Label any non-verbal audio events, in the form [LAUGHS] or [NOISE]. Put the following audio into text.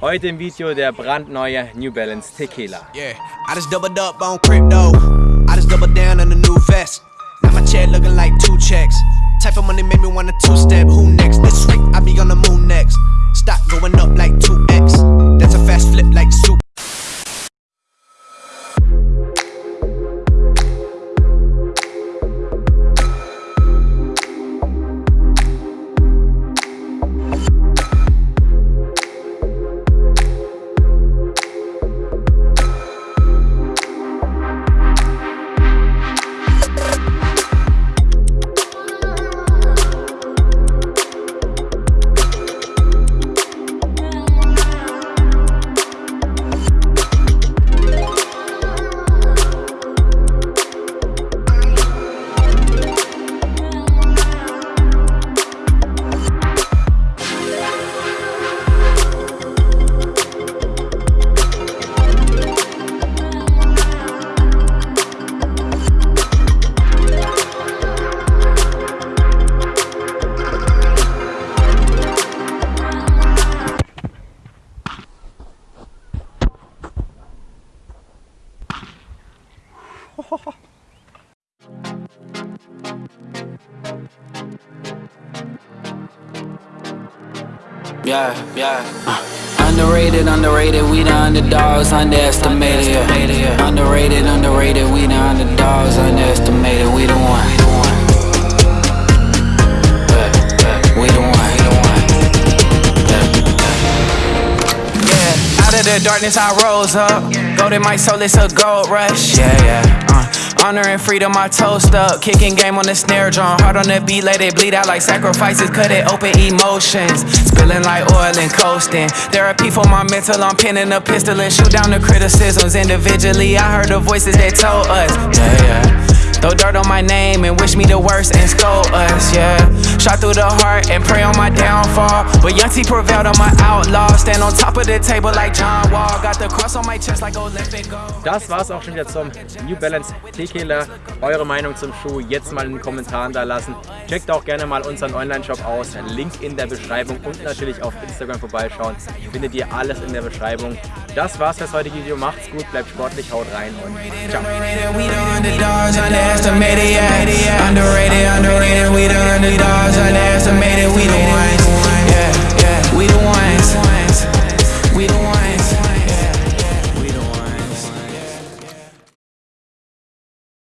Heute im Video der brandneue New Balance Tequila. Yeah, I just doubled up on crypto. I just doubled down on the new vest. Now my check looking like two checks. Type of money made me wanna [LAUGHS] Yeah, yeah. Underrated, underrated, we the underdogs, underestimated. Underrated, underrated, we the underdogs, the darkness I rose up. Golden my soul, it's a gold rush. Yeah, yeah. Uh. Honor and freedom, I toast up. Kicking game on the snare drum. Hard on the beat, let it bleed out like sacrifices. Cut it open, emotions. Spilling like oil and coasting. Therapy for my mental, I'm pinning a pistol and shoot down the criticisms individually. I heard the voices that told us. Yeah, yeah. Throw dirt on my name and wish me the worst and scold us, yeah. Shot through the heart and pray on my downfall. But Young T prevailed on my outlaw. Stand on top of the table like John Wall. Got the cross on my chest like Olympic gold. Das war's auch schon wieder zum New Balance Tequila. Eure Meinung zum Schuh jetzt mal in den Kommentaren da lassen. Checkt auch gerne mal unseren Online-Shop aus. Link in der Beschreibung und natürlich auf Instagram vorbeischauen. Findet ihr alles in der Beschreibung. Das war's fürs heutige Video. Macht's gut, bleibt sportlich, haut rein und ciao. Underdogs, underestimated, yeah. Underrated, underrated, we the underdogs, underestimated.